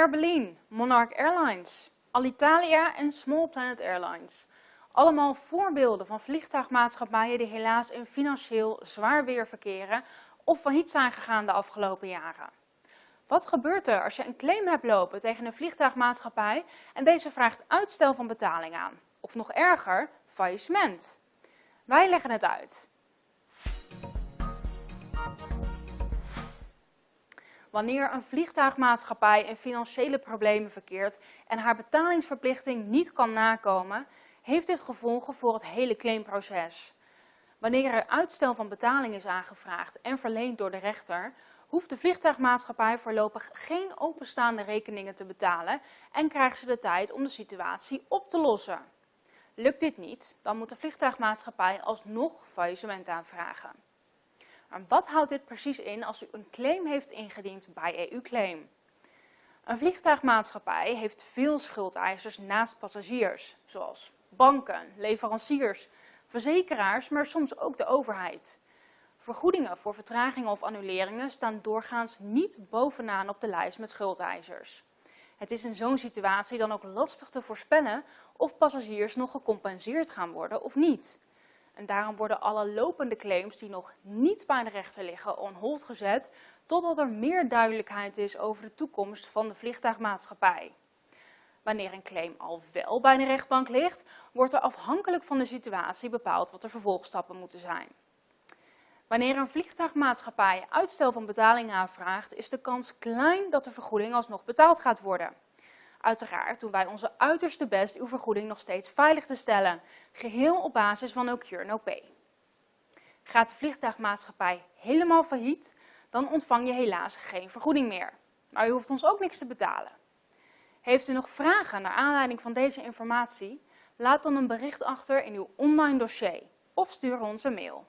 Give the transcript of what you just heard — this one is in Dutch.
Air Berlin, Monarch Airlines, Alitalia en Small Planet Airlines. Allemaal voorbeelden van vliegtuigmaatschappijen die helaas in financieel zwaar weer verkeren of failliet zijn gegaan de afgelopen jaren. Wat gebeurt er als je een claim hebt lopen tegen een vliegtuigmaatschappij en deze vraagt uitstel van betaling aan? Of nog erger, faillissement. Wij leggen het uit. Wanneer een vliegtuigmaatschappij in financiële problemen verkeert en haar betalingsverplichting niet kan nakomen, heeft dit gevolgen voor het hele claimproces. Wanneer er uitstel van betaling is aangevraagd en verleend door de rechter, hoeft de vliegtuigmaatschappij voorlopig geen openstaande rekeningen te betalen en krijgen ze de tijd om de situatie op te lossen. Lukt dit niet, dan moet de vliegtuigmaatschappij alsnog faillissement aanvragen. Maar wat houdt dit precies in als u een claim heeft ingediend bij EU-claim? Een vliegtuigmaatschappij heeft veel schuldeisers naast passagiers, zoals banken, leveranciers, verzekeraars, maar soms ook de overheid. Vergoedingen voor vertragingen of annuleringen staan doorgaans niet bovenaan op de lijst met schuldeisers. Het is in zo'n situatie dan ook lastig te voorspellen of passagiers nog gecompenseerd gaan worden of niet. En daarom worden alle lopende claims die nog niet bij de rechter liggen on hold gezet, totdat er meer duidelijkheid is over de toekomst van de vliegtuigmaatschappij. Wanneer een claim al wel bij de rechtbank ligt, wordt er afhankelijk van de situatie bepaald wat de vervolgstappen moeten zijn. Wanneer een vliegtuigmaatschappij uitstel van betaling aanvraagt, is de kans klein dat de vergoeding alsnog betaald gaat worden. Uiteraard doen wij onze uiterste best uw vergoeding nog steeds veilig te stellen, geheel op basis van no cure no pay. Gaat de vliegtuigmaatschappij helemaal failliet, dan ontvang je helaas geen vergoeding meer. Maar u hoeft ons ook niks te betalen. Heeft u nog vragen naar aanleiding van deze informatie? Laat dan een bericht achter in uw online dossier of stuur ons een mail.